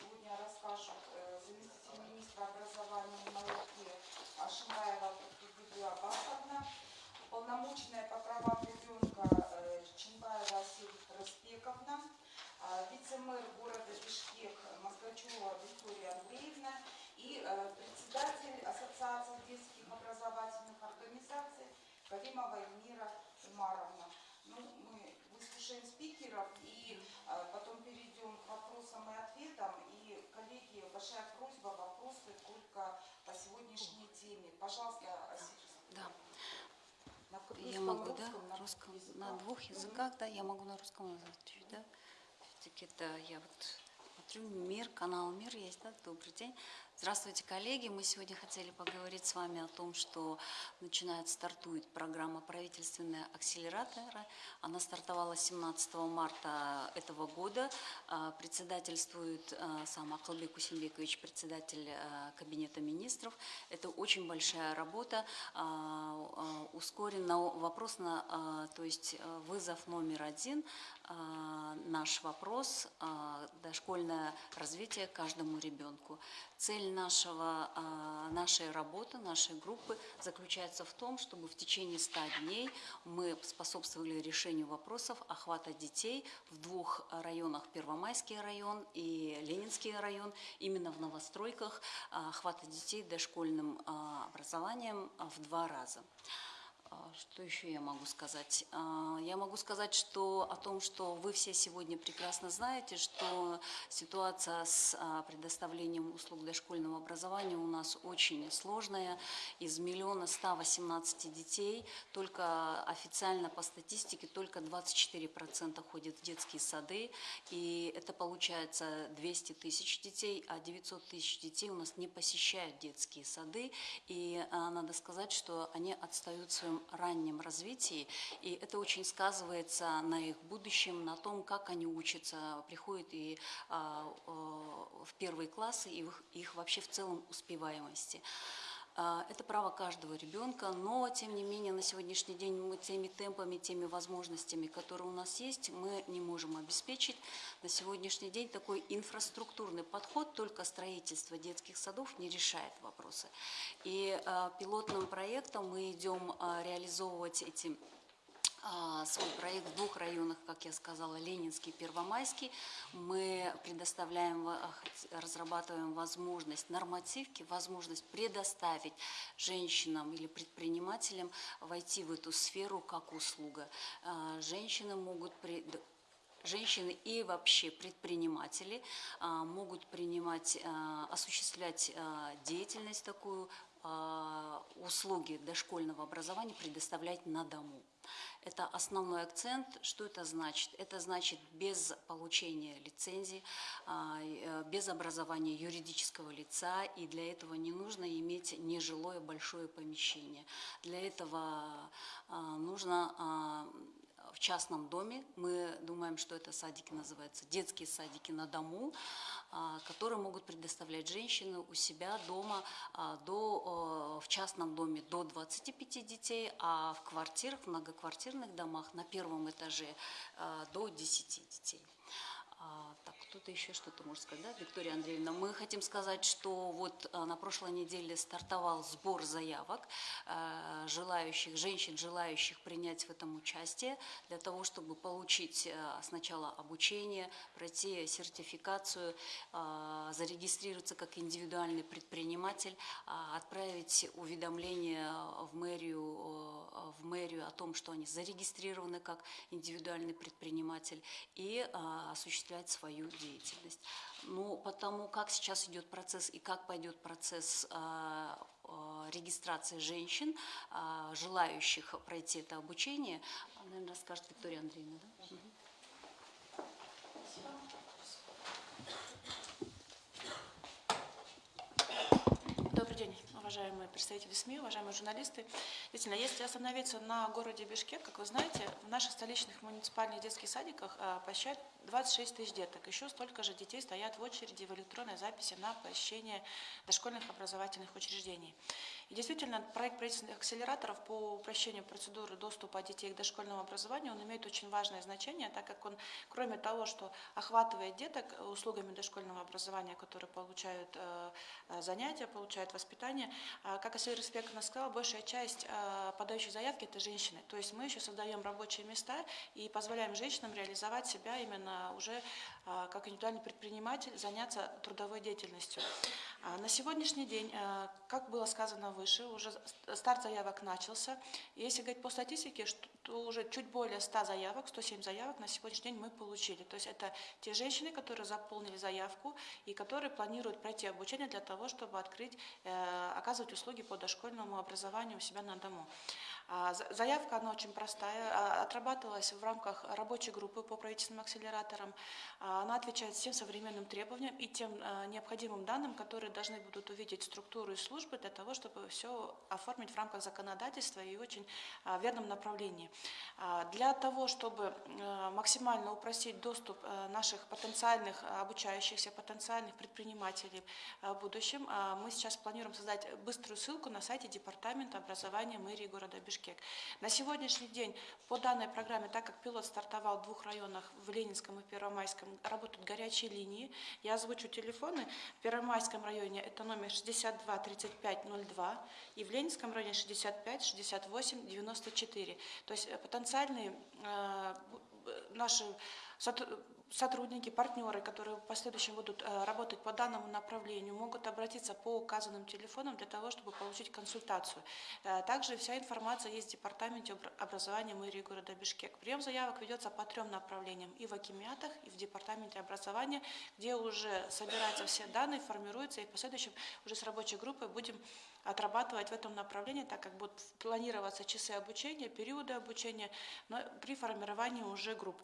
сегодня расскажут э, заместитель министра образования и науки Ашимаева Тутбегуя Басовна, полномочная по правам ребенка э, Чимбаева Асель Распековна, а, вице-мэр города Бишкек Москвачева Виктория Андреевна. И э, председатель Ассоциации детских образовательных организаций Каримова Эльмира Умаровна. Ну, мы выслушаем спикеров и э, потом перейдем к вопросам и ответам. И, коллеги, большая просьба, вопросы только по сегодняшней теме. Пожалуйста. Да. На Я могу, да, русском, на русском, языках. на двух языках, да, я могу на русском ответить, да. Все-таки это я вот смотрю, мир, канал Мир есть, да, добрый день. Здравствуйте, коллеги. Мы сегодня хотели поговорить с вами о том, что начинает, стартует программа правительственная акселератора. Она стартовала 17 марта этого года. А, Председательствует а, сам Акылбек Усенбекович, председатель а, Кабинета министров. Это очень большая работа, ускоренно вопрос на, то есть вызов номер один, наш вопрос, дошкольное развитие каждому ребенку. Цель нашего, а, нашей работы, нашей группы заключается в том, чтобы в течение 100 дней мы способствовали решению вопросов охвата детей в двух районах, Первомайский район и Ленинский район, именно в новостройках а, охвата детей дошкольным а, образованием в два раза. А, Что еще я могу сказать? А, Я могу сказать что, о том, что вы все сегодня прекрасно знаете, что ситуация с а, предоставлением услуг дошкольного образования у нас очень сложная. Из миллиона 118 детей только официально по статистике только 24% ходят в детские сады. И это получается 200 тысяч детей, а 900 тысяч детей у нас не посещают детские сады. И надо сказать, что они отстают в своем раннем развитии, и это очень сказывается на их будущем, на том, как они учатся, приходят и а, в первые классы, и их вообще в целом успеваемости. А, Это право каждого ребенка, но, тем не менее, на сегодняшний день мы теми темпами, теми возможностями, которые у нас есть, мы не можем обеспечить. На сегодняшний день такой инфраструктурный подход, только строительство детских садов не решает вопросы. И а, пилотным проектом мы идем а, реализовывать эти свой проект в двух районах, как я сказала, Ленинский, Первомайский. Мы предоставляем, во- разрабатываем возможность нормативки, возможность предоставить женщинам или предпринимателям войти в эту сферу как услуга. А, Женщины могут Женщины и вообще предприниматели а, могут принимать, а, осуществлять а, деятельность такую, а, услуги дошкольного образования предоставлять на дому. Это основной акцент. Что это значит? Это значит без получения лицензии, а, э, без образования юридического лица, и для этого не нужно иметь нежилое большое помещение. Для этого а, нужно а, в частном доме. Мы думаем, что это садики называются детские садики на дому, которые могут предоставлять женщины у себя дома а, до, в частном доме до 25 детей, а в квартирах, в многоквартирных домах на первом этаже а, до 10 детей. Кто-то еще что-то может сказать, да, Виктория Андреевна? Мы хотим сказать, что вот а, на прошлой неделе стартовал сбор заявок а, желающих, женщин, желающих принять в этом участие, для того, чтобы получить а, сначала обучение, пройти сертификацию, зарегистрироваться как индивидуальный предприниматель, а, отправить уведомление в мэрию, э, в мэрию о том, что они зарегистрированы как индивидуальный предприниматель и осуществлять свою деятельность. Ну, потому как сейчас идет процесс и как пойдет процесс а, а, регистрации женщин, а, желающих пройти это обучение, наверное, расскажет Виктория Андреевна, да? Мгм. Добрый день, уважаемые представители СМИ, уважаемые журналисты. Действительно, если остановиться на городе Бишкек, как вы знаете, в наших столичных муниципальных детских садиках а, посещают 26 тысяч деток. Еще столько же детей стоят в очереди в электронной записи на посещение дошкольных образовательных учреждений. И действительно, проект правительственных акселераторов по упрощению процедуры доступа детей к дошкольному образованию, он имеет очень важное значение, так как он, кроме того, что охватывает деток услугами дошкольного образования, которые получают э, э, занятия, получают воспитание, э, как Асиль Респектовна сказала, большая часть э, подающих заявки – это женщины. То есть мы еще создаем рабочие места и позволяем женщинам реализовать себя именно уже э, как индивидуальный предприниматель, заняться трудовой деятельностью. А На сегодняшний день, э, как было сказано выше, уже старт заявок начался. Если говорить по статистике, то уже чуть более 100 заявок, 107 заявок на сегодняшний день мы получили. То есть это те женщины, которые заполнили заявку и которые планируют пройти обучение для того, чтобы открыть, э, оказывать услуги по дошкольному образованию у себя на дому. А, за- Заявка, она очень простая, а, отрабатывалась в рамках рабочей группы по правительственным акселераторам. А, Она отвечает всем современным требованиям и тем а, необходимым данным, которые должны будут увидеть структуру и службы для того, чтобы все оформить в рамках законодательства и очень а, верном направлении. А, Для того, чтобы э, максимально упростить доступ э, наших потенциальных обучающихся, потенциальных предпринимателей э, в будущем, а, мы сейчас планируем создать быструю ссылку на сайте Департамента образования мэрии города Бишкек. На сегодняшний день по данной программе, так как пилот стартовал в двух районах, в Ленинском и Первомайском, работают горячие линии. Я озвучу телефоны. В Первомайском районе это номер 62 35 02 и в Ленинском районе 65 68 94. То есть э, потенциальные э, наши сотрудники, партнеры, которые в последующем будут э, работать по данному направлению, могут обратиться по указанным телефонам для того, чтобы получить консультацию. Э, Также вся информация есть в Департаменте обр- образования мэрии города Бишкек. Прием заявок ведется по трем направлениям. И в Акимиатах, и в Департаменте образования, где уже собираются все данные, формируются, и в последующем уже с рабочей группой будем отрабатывать в этом направлении, так как будут планироваться часы обучения, периоды обучения, но при формировании уже групп.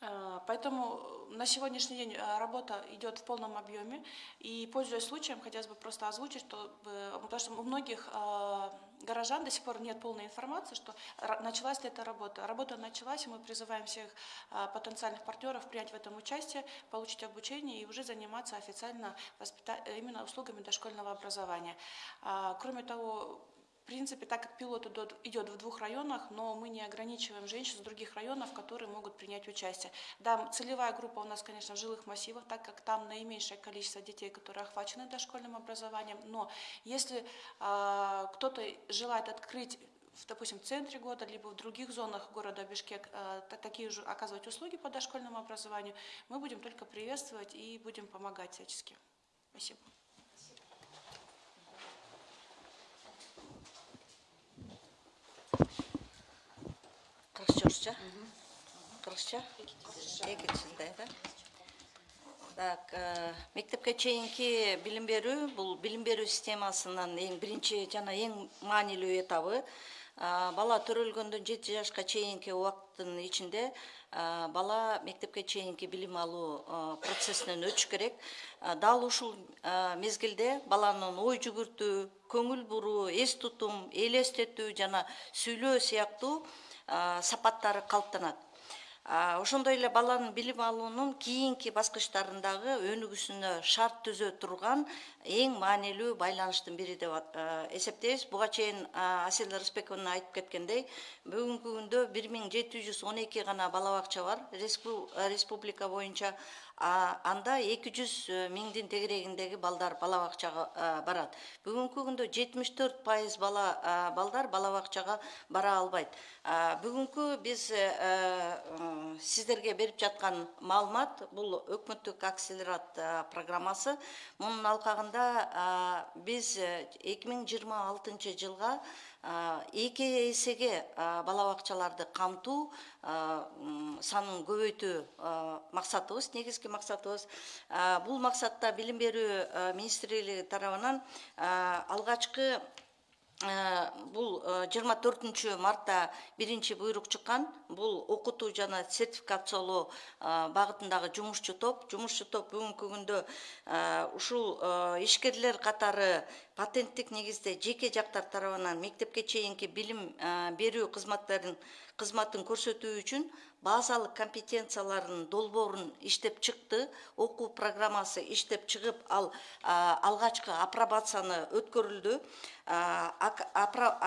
Э, Поэтому на сегодняшний день э, работа идет в полном объеме. И, пользуясь случаем, хотелось бы просто озвучить, что, э, потому что у многих э, горожан до сих пор нет полной информации, что началась ли эта работа. Работа началась, и мы призываем всех э, потенциальных партнеров принять в этом участие, получить обучение и уже заниматься официально э, именно услугами дошкольного образования. А, Кроме того, принципе, так как пилот идет, в двух районах, но мы не ограничиваем женщин с других районов, которые могут принять участие. Да, целевая группа у нас, конечно, в жилых массивах, так как там наименьшее количество детей, которые охвачены дошкольным образованием. Но если а, кто-то желает открыть в, допустим, в центре города, либо в других зонах города Бишкек та- такие же оказывать услуги по дошкольному образованию, мы будем только приветствовать и будем помогать всячески. Спасибо. Кыргызча? Да? Так, э, мектепке чейинки билим берүү бул билим берүү системасынын эң биринчи жана эң маанилүү этабы А, бала төрөлгөндөн жети жашка чейинки убакыттын ичинде а, бала мектепке чейинки билим алуу процессинен өтүш керек дал ушул мезгилде баланын ой жүгүртүү көңүл буруу эс тутум элестетүү жана сүйлөө сыяктуу сапаттары калыптанат ошондой эле баланын билим алуунун кийинки баскычтарындагы өнүгүүсүнө шарт түзө турган эң маанилүү байланыштын бири деп эсептейбиз. Буга чейин асель рысбековна айтып кеткендей бүгүнкү күндө бир миң жети жүз он эки гана бала бакча бар республика боюнча анда эки жүз миңдин тегерегиндеги балдар бала бакчага барат. Бүгүнкү күндө жетимиш төрт пайыз бала балдар бала бакчага бара албайт. Бүгүнкү биз э, э, сиздерге берип жаткан маалымат бул өкмөттүк акселерат программасы. Мунун алкагында а, биз эки миң жыйырма алтынчы жылга эки эсеге бала бакчаларды камтуу санын көбөйтүү максатыбыз негизги максатыбыз бул максатта билим берүү министрлиги тарабынан бул жыйырма төртүнчү мартта биринчи буйрук чыккан. Бул окутуу жана сертификациялоо э, багытындагы жумушчу топ. Жумушчу топ бүгүнкү күндө э, ушул ишкерлер катары патенттик негизде жеке жактар тарабынан мектепке чейинки билим берүү кызматтарын кызматын көрсөтүү үчүн базалык компетенцияларынын долбоорун иштеп чыкты окуу программасы иштеп чыгып ал алгачкы апробацияны өткөрүлдү.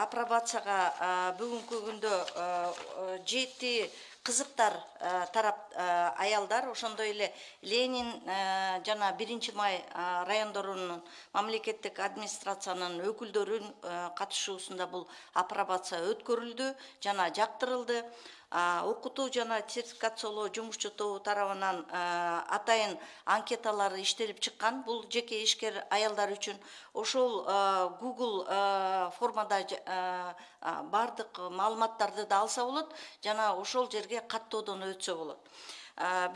Апробацияга бүгүнкү күндө жети кызыктар тарап аялдар ошондой эле ленин жана биринчи май райондорунун мамлекеттик администрациянын өкүлдөрүн катышуусунда бул апробация өткөрүлдү жана жактырылды окутуу жана сертификациялоо жумушчу тобу тарабынан атайын анкеталары иштелип чыккан. Бул жеке ишкер аялдар үчүн ошол а, формада баардык маалыматтарды да алса болот жана ошол жерге каттоодон өтсө болот.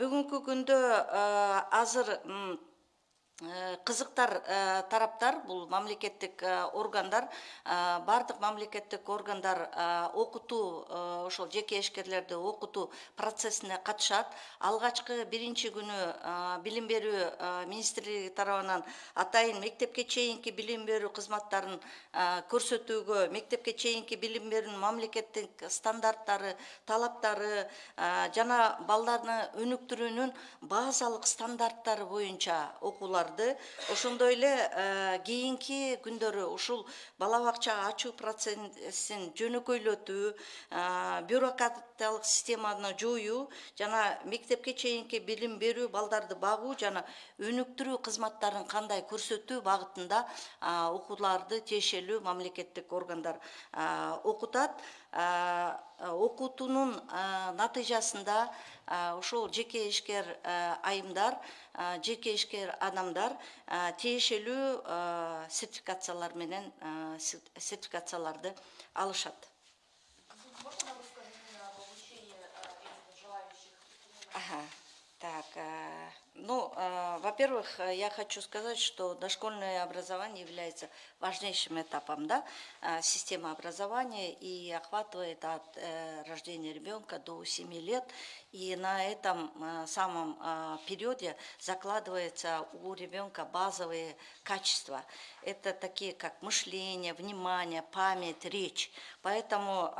Бүгүнкү күндө азыр кызыктар э, тараптар бул мамлекеттик э, органдар э, баардык мамлекеттик органдар э, окутуу э, ошол жеке ишкерлерди окутуу процессине катышат. Алгачкы биринчи күнү э, билим берүү э, министрлиги тарабынан атайын мектепке чейинки билим берүү кызматтарын э, көрсөтүүгө мектепке чейинки билим берүүнүн мамлекеттик стандарттары талаптары э, жана балдарны өнүктүрүүнүн базалык стандарттары боюнча ошондой эле э, кийинки күндөрү ушул бала бакча ачуу процессин жөнөкөйлөтүү э, бюрократиялык системаны жоюу жана мектепке чейинки билим берүү балдарды багуу жана өнүктүрүү кызматтарын кандай көрсөтүү багытында а, окууларды тиешелүү мамлекеттик органдар окутат. Окутуунун натыйжасында ушул жеке ишкер айымдар жеке ишкер адамдар тиешелүү сертификациялар менен сертификацияларды алышат ага. Так, э, ну, э, во-первых, э, я хочу сказать, что дошкольное образование является важнейшим этапом, да, системы образования и охватывает от рождения ребенка до 7 лет, и на этом самом периоде закладывается у ребенка базовые качества. Это такие, как мышление, внимание, память, речь. Поэтому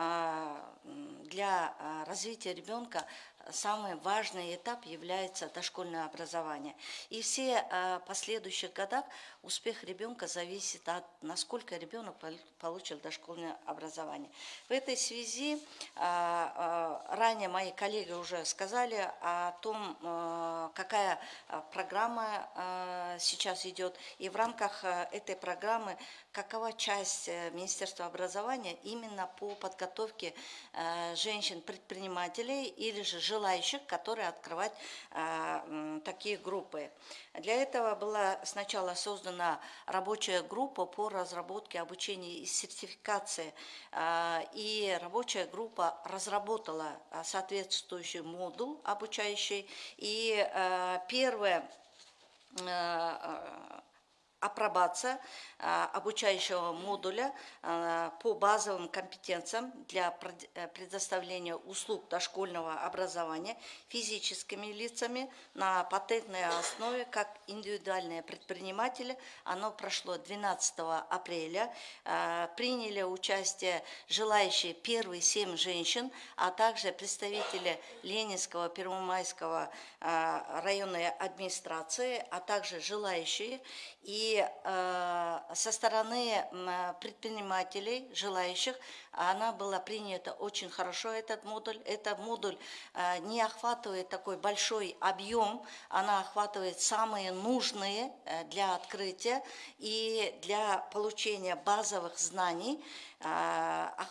для развития ребенка самый важный этап является дошкольное образование. И все э, последующих годах успех ребенка зависит от насколько ребенок пол- получил дошкольное образование. В этой связи э, э, ранее мои коллеги уже сказали о том, э, какая программа сейчас идет. И в рамках этой программы какова часть э, Министерства образования именно по подготовке женщин-предпринимателей или же желающих, которые открывать такие группы. Для этого была сначала создана рабочая группа по разработке обучения и сертификации. э, И рабочая группа разработала э, соответствующий модуль обучающий. И э, первое апробация а, обучающего модуля а, по базовым компетенциям для э, предоставления услуг дошкольного образования физическими лицами на патентной основе как индивидуальные предприниматели. Оно прошло 12 апреля. А, Приняли участие желающие первые семь женщин, а также представители Ленинского, Первомайского районной администрации, а также желающие. И э, со стороны предпринимателей, желающих, она была принята очень хорошо, этот модуль. Этот модуль э, не охватывает такой большой объем, она охватывает самые нужные э, для открытия и для получения базовых знаний.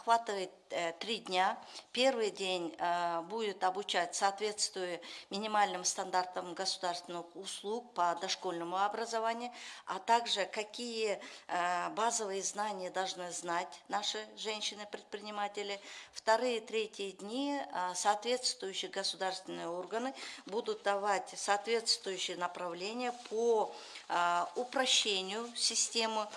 Охватывает э, три дня. Первый день а, будет обучать соответствуя минимальным стандартам государственных услуг по дошкольному образованию, а также какие а, базовые знания должны знать наши женщины-предприниматели. Вторые, третьи дни соответствующие государственные органы будут давать соответствующие направления по упрощению системы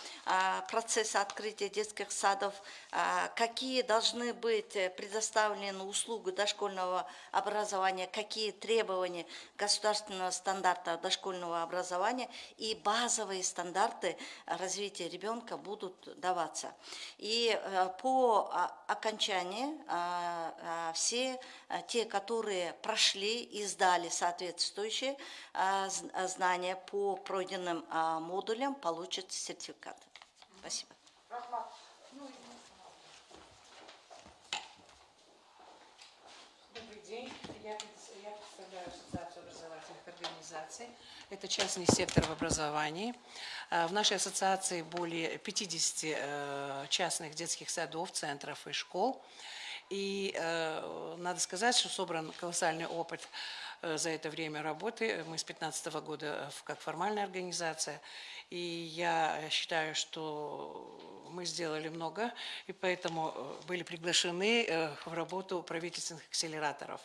процесса открытия детских садов, а, какие должны быть э, предоставлены услуги дошкольного образования, какие требования государственного стандарта дошкольного образования и базовые стандарты развития ребенка будут даваться. И э, по а, окончании а, а, все а, те, которые прошли и сдали соответствующие знания по пройденным модулям, получат сертификат. Спасибо. Рахмат. Ну, и- Добрый день. Я, пред- я представляю Ассоциацию образовательных организаций. Это частный сектор в образовании. А, В нашей ассоциации более 50 э, частных детских садов, центров и школ. И э, надо сказать, что собран колоссальный опыт э, за это время работы. Мы с 2015 года э, как формальная организация. И я считаю, что мы сделали много, и поэтому э, были приглашены э, в работу правительственных акселераторов.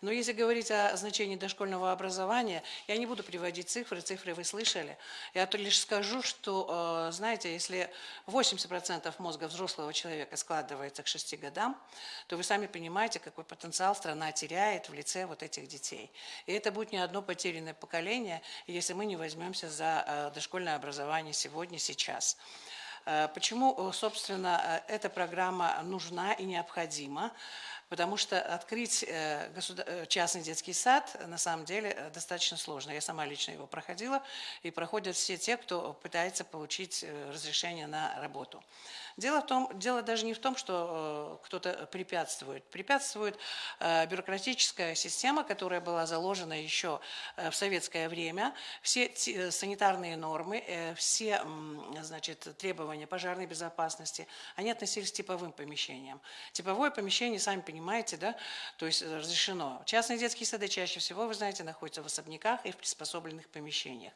Но если говорить о значении дошкольного образования, я не буду приводить цифры, цифры вы слышали. Я лишь скажу, что, э, знаете, если 80% мозга взрослого человека складывается к 6 годам, то вы сами понимаете, какой потенциал страна теряет в лице вот этих детей. И это будет не одно потерянное поколение, если мы не возьмемся за э, дошкольное образование сегодня, сейчас. Э, Почему, э, собственно, эта программа нужна и необходима? Потому что открыть э, э, частный детский сад на самом деле э, достаточно сложно. Я сама лично его проходила, и проходят все те, кто пытается получить разрешение на работу. Дело, в том, дело даже не в том, что кто-то препятствует. Препятствует бюрократическая система, которая была заложена еще в советское время. Все санитарные нормы, все значит, требования пожарной безопасности, они относились к типовым помещениям. Типовое помещение, сами понимаете, да, то есть э, разрешено. Частные детские сады чаще всего, вы знаете, находятся в особняках и в приспособленных помещениях.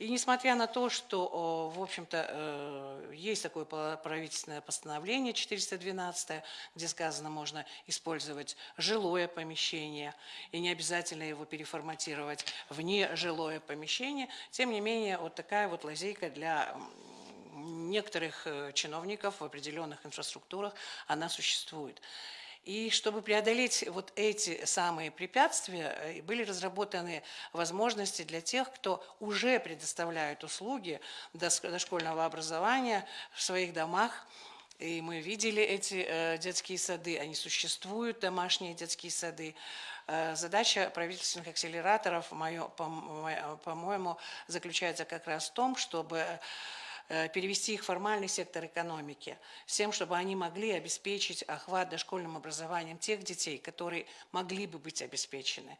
И несмотря на то, что, в общем-то, э, есть такое правительственное постановление 412, где сказано, можно использовать жилое помещение, и не обязательно его переформатировать в нежилое помещение, тем не менее, вот такая вот лазейка для некоторых э, чиновников в определенных инфраструктурах, она существует. И чтобы преодолеть вот эти самые препятствия, э, были разработаны возможности для тех, кто уже предоставляет услуги дошкольного образования в своих домах. И мы видели эти э, детские сады, они существуют, домашние детские сады. Э, Задача правительственных акселераторов, по-моему, заключается как раз в том, чтобы перевести их в формальный сектор экономики, с тем, чтобы они могли обеспечить охват дошкольным образованием тех детей, которые могли бы быть обеспечены.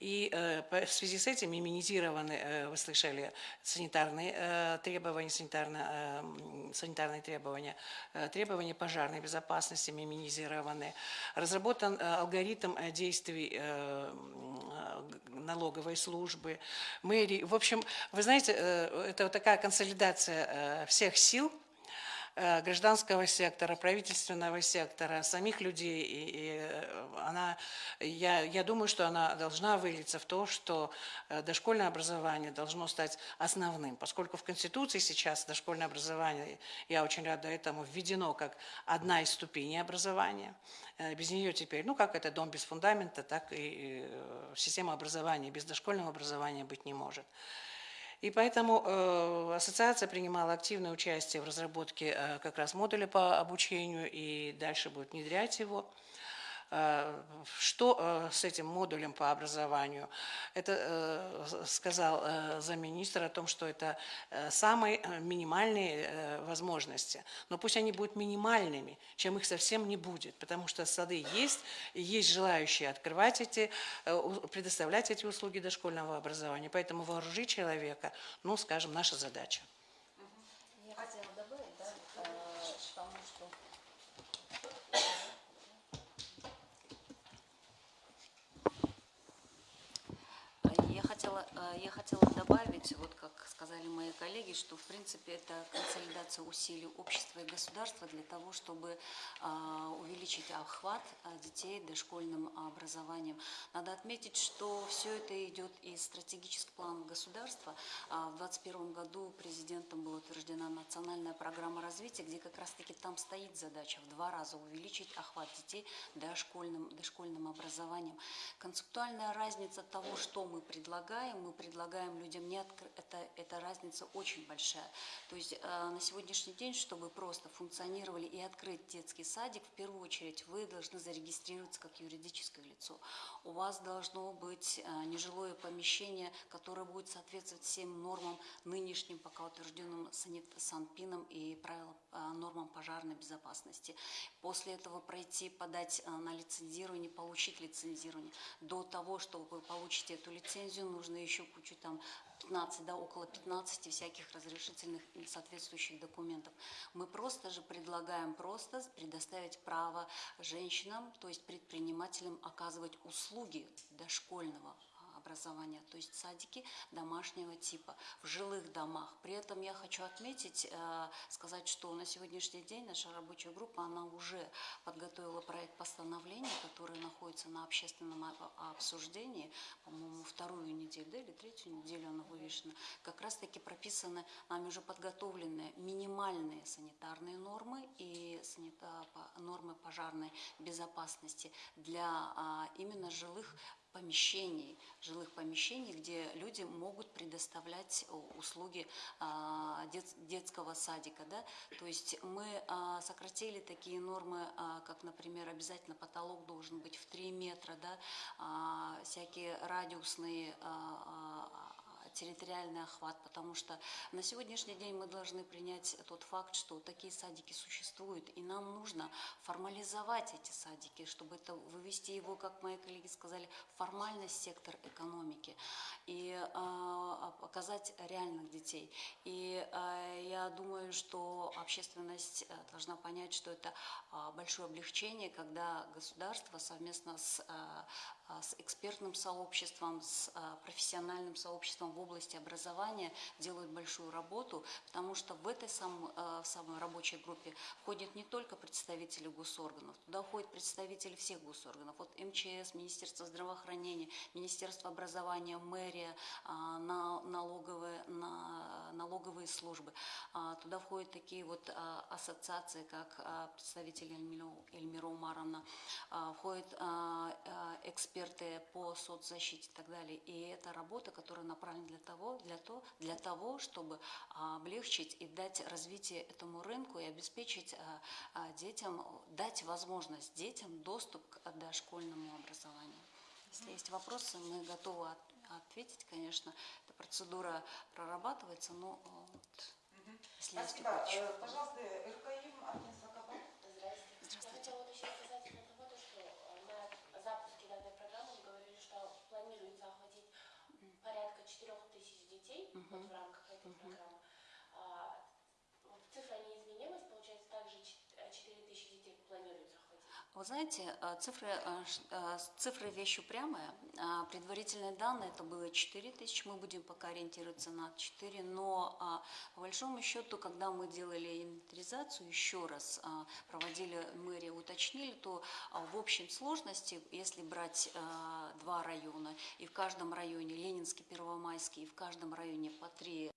И э, в связи с этим иммунизированы, э, вы слышали, санитарные э, требования, санитарно, э, санитарные требования, э, требования пожарной безопасности иммунизированы. Разработан э, алгоритм э, действий э, э, налоговой службы, мэрии. В общем, вы знаете, э, это вот такая консолидация э, всех сил, э, гражданского сектора, правительственного сектора, самих людей. И, и, э, она, я, я думаю, что она должна вылиться в то, что э, дошкольное образование должно стать основным, поскольку в Конституции сейчас дошкольное образование, я очень рада этому, введено как одна из ступеней образования. Э, Без нее теперь, ну как это дом без фундамента, так и э, система образования без дошкольного образования быть не может. И поэтому э, ассоциация принимала активное участие в разработке э, как раз модуля по обучению и дальше будет внедрять его. Э, Что э, с этим модулем по образованию? Это э, сказал замминистра о том, что это самые минимальные возможности. Но пусть они будут минимальными, чем их совсем не будет, потому что сады есть, есть желающие открывать эти, предоставлять эти услуги дошкольного образования. Поэтому вооружить человека, ну, скажем, наша задача. Я хотела добавить, да, э, потому что хотела, э, я хотела добавить, вот как сказали мои коллеги, что в принципе это консолидация усилий общества и государства для того, чтобы а, увеличить охват а, детей дошкольным образованием. Надо отметить, что все это идет из стратегического плана государства. А, В 2021 году президентом была утверждена национальная программа развития, где как раз-таки там стоит задача в два раза увеличить охват детей дошкольным, дошкольным образованием. Концептуальная разница того, что мы предлагаем, мы предлагаем людям не откры- это, эта разница очень большая. То есть э, на сегодняшний день, чтобы просто функционировали и открыть детский садик, в первую очередь вы должны зарегистрироваться как юридическое лицо. У вас должно быть э, нежилое помещение, которое будет соответствовать всем нормам нынешним, пока утвержденным санит- Санпином и правилам, э, нормам пожарной безопасности. После этого пройти, подать э, на лицензирование, получить лицензирование. До того, чтобы вы получите эту лицензию, нужно еще кучу там 15, да, около 15 всяких разрешительных соответствующих документов. Мы просто же предлагаем просто предоставить право женщинам, то есть предпринимателям оказывать услуги дошкольного образования, то есть садики домашнего типа в жилых домах. При этом я хочу отметить, э, сказать, что на сегодняшний день наша рабочая группа, она уже подготовила проект постановления, который находится на общественном обсуждении, по-моему, вторую неделю, да, или третью неделю она вывешена. Как раз-таки прописаны нами уже подготовленные минимальные санитарные нормы и нормы пожарной безопасности для а, именно жилых помещений, жилых помещений, где люди могут предоставлять о, услуги а, дет- детского садика. Да? То есть мы а, сократили такие нормы, а, как, например, обязательно потолок должен быть в 3 метра, да? всякие радиусные территориальный охват, потому что на сегодняшний день мы должны принять тот факт, что такие садики существуют, и нам нужно формализовать эти садики, чтобы это вывести его, как мои коллеги сказали, в формальный сектор экономики и а, показать реальных детей. И а, я думаю, что общественность э, должна понять, что это а, большое облегчение, когда государство совместно с, а, а, с экспертным сообществом, с а, профессиональным сообществом в области образования делают большую работу, потому что в этой сам- в самой рабочей группе входят не только представители госорганов, туда входят представители всех госорганов, вот МЧС, Министерство здравоохранения, Министерство образования, мэрия, а, на- налоговые, на- налоговые службы. А, Туда входят такие вот а, ассоциации, как а, представитель Эльмиро- Эльмира Умаровна, а, входят а, а, эксперты по соцзащите и так далее. И это работа, которая направлена для того, для, то, для того чтобы а, облегчить и дать развитие этому рынку и обеспечить а, а, детям, дать возможность детям доступ к дошкольному образованию. Если есть вопросы, мы готовы от- ответить, конечно. Эта процедура прорабатывается, но вот, если есть Спасибо. вопросы. Э, Пожалуйста, РКИМ Агнес Акапа. Здравствуйте. Я хотела уточнить касательно того, то, что э, на запуске данной программы вы говорили, что планируется охватить порядка 4 тысяч детей Вы знаете, э, цифры, э, э, цифры вещь упрямая. А Предварительные данные это было 4 тысячи, мы будем пока ориентироваться на 4, но а, по большому счету, когда мы делали инвентаризацию, еще раз а, проводили мэрия, уточнили, то в общем сложности, если брать два района, и в каждом районе Ленинский, Первомайский, и в каждом районе по три,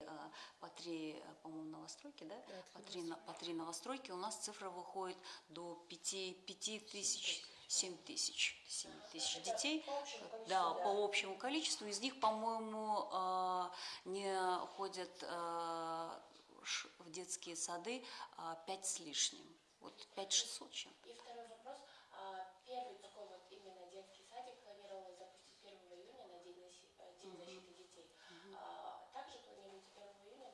по три, по-моему, новостройки, да? По три, по три новостройки, у нас цифра выходит до 5, 5 тысяч, 7 тысяч, 7 тысяч детей. Да, по общему количеству. Из них, по-моему, а, не ходят а, в детские сады 5 с лишним. Вот 5 600 чем. И второй вопрос. А, Первый такой вот именно детский садик планировалось запустить 1 июня на День, э, защиты детей. А, Также планируется 1 июня?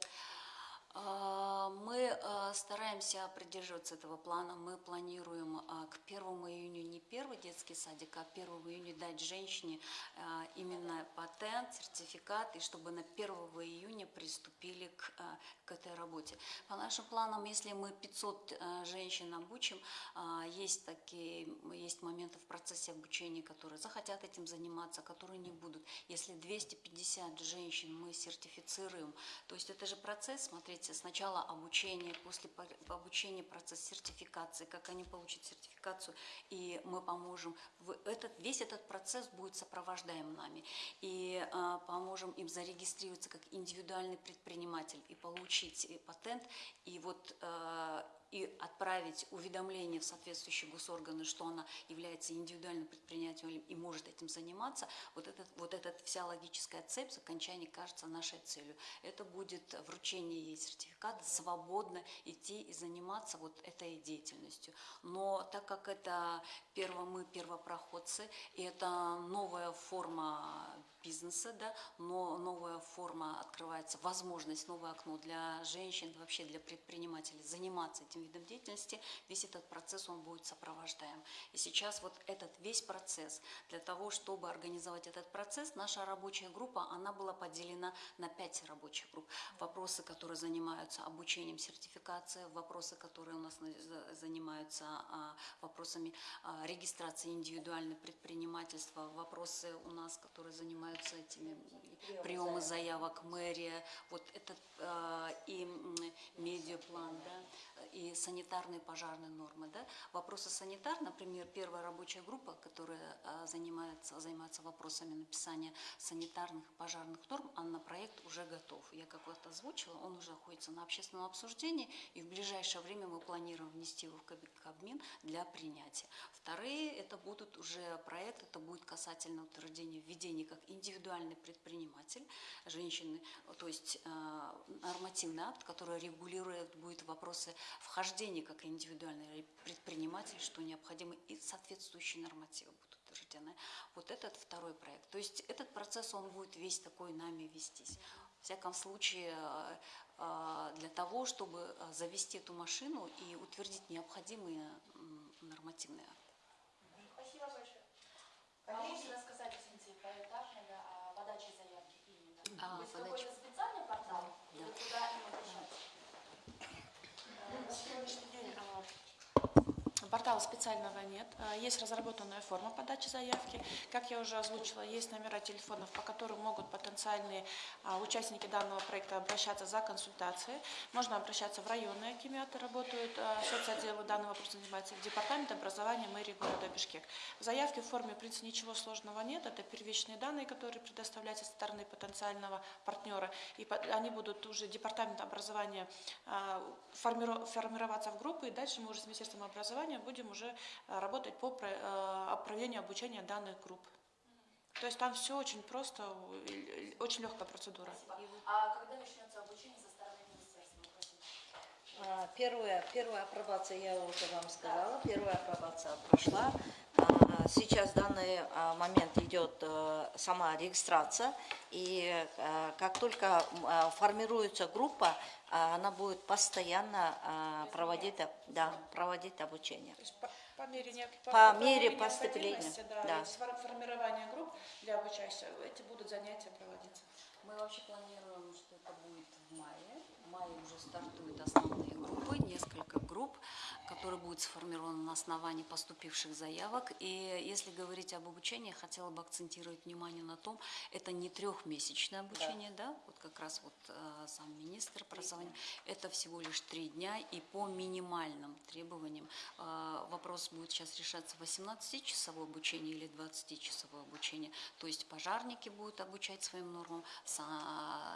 А, Мы а, постараемся придерживаться этого плана. Мы планируем а, к 1 июня не первый детский садик, а 1 июня дать женщине а, именно патент, сертификат, и чтобы на 1 июня приступили к, к этой работе. По нашим планам, если мы 500 а, женщин обучим, есть такие, есть моменты в процессе обучения, которые захотят этим заниматься, которые не будут. Если 250 женщин мы сертифицируем, то есть это же процесс, смотрите, сначала обучение, после по- обучения процесс сертификации, как они получат сертификацию, и мы поможем. Этот, весь этот процесс будет сопровождаем нами, и а, поможем им зарегистрироваться как индивидуальный предприниматель и получить э, патент, и вот а, и отправить уведомление в соответствующие госорганы, что она является индивидуальным предпринимателем и может этим заниматься, вот, этот, вот эта вся логическая цепь с окончания кажется нашей целью. Это будет вручение ей сертификата, свободно идти и заниматься вот этой деятельностью. Но так как это перво, мы первопроходцы, и это новая форма бизнеса, да, но новая форма открывается, возможность, новое окно для женщин, вообще для предпринимателей заниматься этим видом деятельности, весь этот процесс, он будет сопровождаем. И сейчас вот этот весь процесс, для того, чтобы организовать этот процесс, наша рабочая группа, она была поделена на пять рабочих групп. Вопросы, которые занимаются обучением сертификации, вопросы, которые у нас на- за- занимаются а, вопросами а, регистрации индивидуального предпринимательства, вопросы у нас, которые занимаются этими приемы заявок, мэрия, вот этот а, и медиаплан, да, и санитарные пожарные нормы, да. Вопросы санитар, например, первая рабочая группа, которая а, занимается, занимается вопросами написания санитарных пожарных норм, а на проект уже готов. Я как вот озвучила, он уже находится на общественном обсуждении, и в ближайшее время мы планируем внести его в Каб- Кабмин для принятия. Вторые, это будут уже проект, это будет касательно утверждения введения как индивидуальный предприниматель женщины, то есть э, нормативный акт, который регулирует будет вопросы вхождения как индивидуальный предприниматель, что необходимо, и соответствующие нормативы будут утверждены. Вот этот второй проект. То есть этот процесс, он будет весь такой нами вестись. В всяком случае, э, э, для того, чтобы завести эту машину и утвердить необходимые нормативные акты. Спасибо большое. А можете рассказать, извините, поэтапно, да, о подаче заявки именно? А, есть какой-то специальный портал? Да. Куда им обращаться? Э, На сегодняшний день а, портала специального нет. А, Есть разработанная форма подачи заявки. Как я уже озвучила, есть номера телефонов, по которым могут потенциальные а, участники данного проекта обращаться за консультацией. Можно обращаться в районные акимиаты, работают а, соцотделы данного вопроса занимаются, в департамент образования мэрии города Бишкек. В заявке в форме, в принципе, ничего сложного нет. Это первичные данные, которые предоставляются со стороны потенциального партнера. И они будут уже департамент образования формиро- формироваться в группы, и дальше мы уже с Министерством образования будем уже а, работать по а, проведению обучения данных групп. То есть там все очень просто, очень легкая процедура. Спасибо. А когда начнется обучение со стороны министерства? А, Первая, первая апробация, я уже вам сказала, первая апробация прошла. Сейчас в данный а, момент идет э, сама регистрация, и э, как только а, формируется группа, а, она будет постоянно проводить, да, проводить обучение. То есть по, по мере, По по мере мере поступления, Да, да. формирования групп для обучающихся, эти будут занятия проводиться. Мы вообще планируем, что это будет в мае. В мае уже стартуют основные группы, несколько групп, которые будут сформированы на основании поступивших заявок. И если говорить об обучении, я хотела бы акцентировать внимание на том, это не трехмесячное обучение, да, вот как раз вот э, сам министр образования, это всего лишь три дня, и по минимальным требованиям э, вопрос будет сейчас решаться 18-часовое обучение или 20-часовое обучение. То есть пожарники будут обучать своим нормам,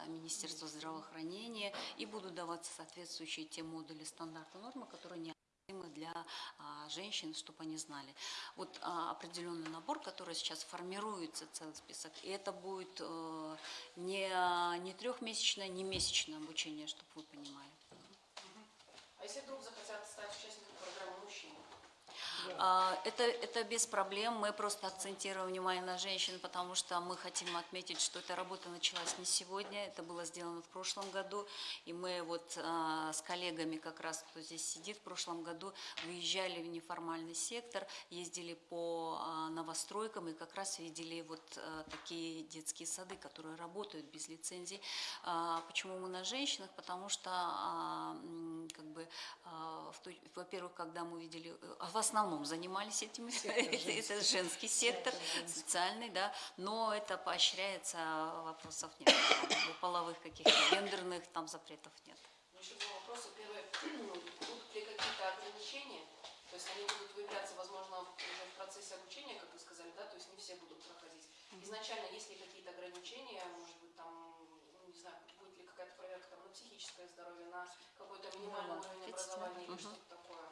Министерство. здравоохранения, и будут даваться соответствующие те модули стандарта нормы, которые необходимы для а, женщин, чтобы они знали. Вот а, определенный набор, который сейчас формируется, целый список, и это будет э, не, не трехмесячное, не месячное обучение, чтобы вы понимали. А если вдруг захотят стать участником Это, это без проблем. Мы просто акцентируем внимание на женщин, потому что мы хотим отметить, что эта работа началась не сегодня, это было сделано в прошлом году. И мы вот а, с коллегами, как раз кто здесь сидит, в прошлом году выезжали в неформальный сектор, ездили по а, новостройкам и как раз видели вот а, такие детские сады, которые работают без лицензий. А, Почему мы на женщинах? Потому что, а, как бы, а, во-первых, когда мы видели, э, а в основном занимались этим, это, это женский сектор, социальный, да, но это поощряется, вопросов нет, Там, половых каких-то гендерных там запретов нет. Ну, Еще два вопроса. Первый, будут ли какие-то ограничения? То есть они будут выявляться, возможно, уже в процессе обучения, как вы сказали, да, то есть не все будут проходить. Изначально есть ли какие-то ограничения, может быть, там, ну, не знаю, будет ли какая-то проверка там, на психическое здоровье, на какой-то минимальный уровень видите, образования или что-то такое?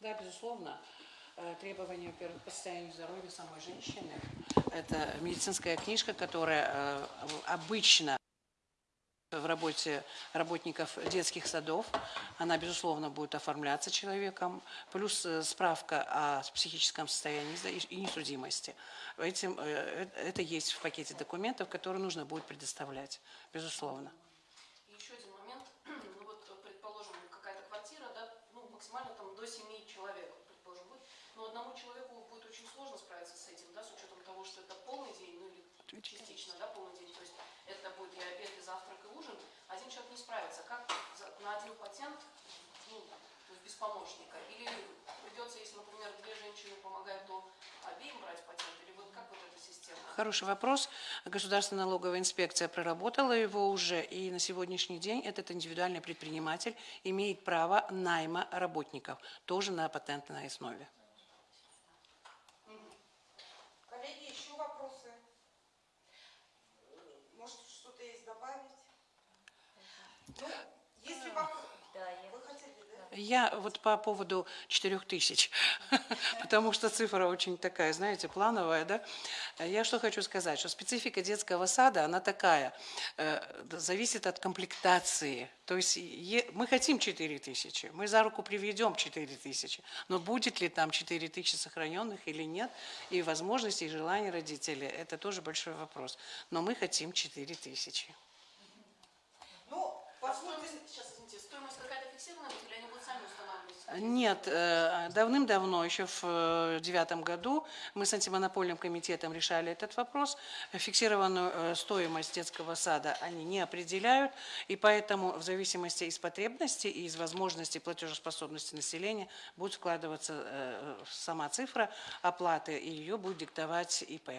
Да, безусловно. Э, Требования, во-первых, по состоянию здоровья самой женщины. Это медицинская книжка, которая э, обычно в работе работников детских садов. Она, безусловно, будет оформляться человеком. Плюс э, справка о психическом состоянии и несудимости. Этим, это есть в пакете документов, которые нужно будет предоставлять, безусловно. И еще один момент. Ну вот, предположим, какая-то квартира, да, ну, максимально там до 7 человек, предположим, будет. Но одному человеку будет очень сложно справиться с этим, да, с учетом того, что это полный день, ну или частично, да, полный день. То есть это будет и обед, и завтрак, и ужин. Один человек не справится. Как на один патент, ну, без помощника? Или придется, если, например, две женщины помогают, то обеим брать патент? Или вот как вот эта система? Хороший вопрос. Государственная налоговая инспекция проработала его уже, и на сегодняшний день этот индивидуальный предприниматель имеет право найма работников, тоже на патентной основе. Коллеги, еще вопросы? Может, что-то есть добавить? Ну, если вам... Вы хотели, да? Я вот по поводу 4000, потому что цифра очень такая, знаете, плановая, да? Я что хочу сказать, что специфика детского сада, она такая, э, зависит от комплектации. То есть мы хотим 4000, мы за руку приведем 4000, но будет ли там 4000 сохраненных или нет, и возможности, и желания родителей, это тоже большой вопрос. Но мы хотим 4000. Ну, Позвольте... стоимость, сейчас, извините, стоимость какая-то фиксированная будет, или они будут сами устанавливать? Нет, э, давным-давно, еще в э, девятом году, мы с антимонопольным комитетом решали этот вопрос. Фиксированную э, стоимость детского сада они не определяют, и поэтому в зависимости из потребностей и из возможностей платежеспособности населения будет складываться э, сама цифра оплаты, и ее будет диктовать ИП,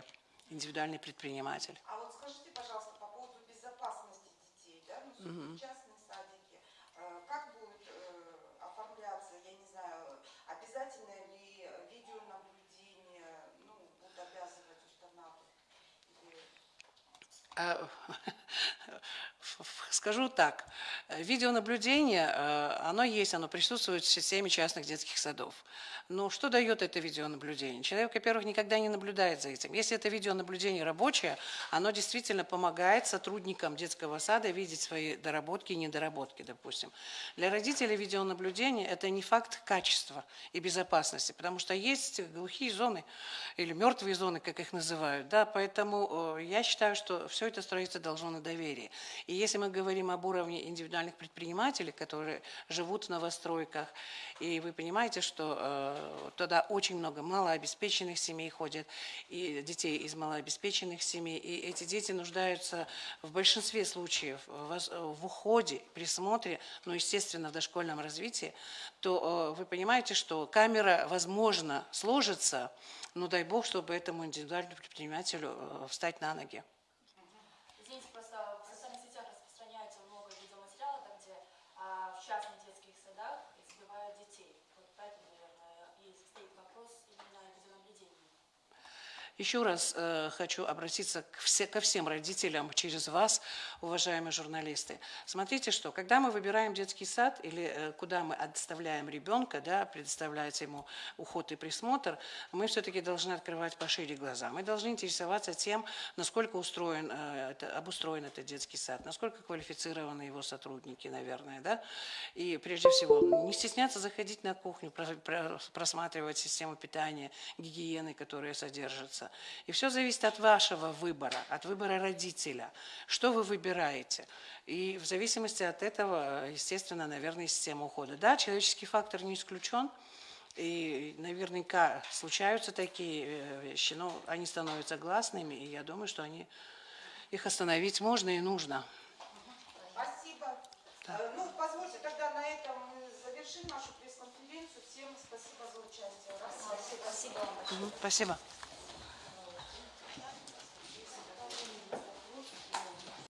индивидуальный предприниматель. А вот скажите, пожалуйста, частные садики, э, как будет э, оформляться, я не знаю, обязательно ли видеонаблюдение, ну, будут обязывать устанавливать? Или- А, Скажу так, видеонаблюдение, э, оно есть, оно присутствует в системе частных детских садов. Но что дает это видеонаблюдение? Человек, во-первых, никогда не наблюдает за этим. Если это видеонаблюдение рабочее, оно действительно помогает сотрудникам детского сада видеть свои доработки и недоработки, допустим. Для родителей видеонаблюдение – это не факт качества и безопасности, потому что есть глухие зоны или мертвые зоны, как их называют. Да? Поэтому э, я считаю, что все это строится должно на доверии. И если мы говорим об уровне индивидуальных предпринимателей, которые живут в новостройках, и вы понимаете, что э, туда очень много малообеспеченных семей ходят, и детей из малообеспеченных семей, и эти дети нуждаются в большинстве случаев в, в уходе, присмотре, ну, естественно, в дошкольном развитии, то э, вы понимаете, что камера, возможно, сложится, но дай бог, чтобы этому индивидуальному предпринимателю э, встать на ноги. Извините, просто в социальных сетях распространяется много видеоматериала, там, где а, в частных детских садах избивают детей. Вот поэтому, наверное, и стоит вопрос именно о видеонаблюдении. Еще раз э, хочу обратиться к все- ко всем родителям через вас, уважаемые журналисты. Смотрите, что когда мы выбираем детский сад или э, куда мы отставляем ребенка, да, предоставляется ему уход и присмотр, мы все-таки должны открывать пошире глаза. Мы должны интересоваться тем, насколько устроен, э, это- обустроен этот детский сад, насколько квалифицированы его сотрудники, наверное, да. И прежде всего не стесняться заходить на кухню, про- про- просматривать систему питания, гигиены, которые содержатся. И все зависит от вашего выбора, от выбора родителя. Что вы выбираете? И в зависимости от этого, естественно, наверное, система ухода. Да, человеческий фактор не исключен. И наверняка случаются такие э, вещи, но они становятся гласными, и я думаю, что они, их остановить можно и нужно. Спасибо. Э, Ну, позвольте, тогда на этом мы завершим нашу пресс-конференцию. Всем спасибо за участие. Раз. Спасибо. Мгм, Спасибо.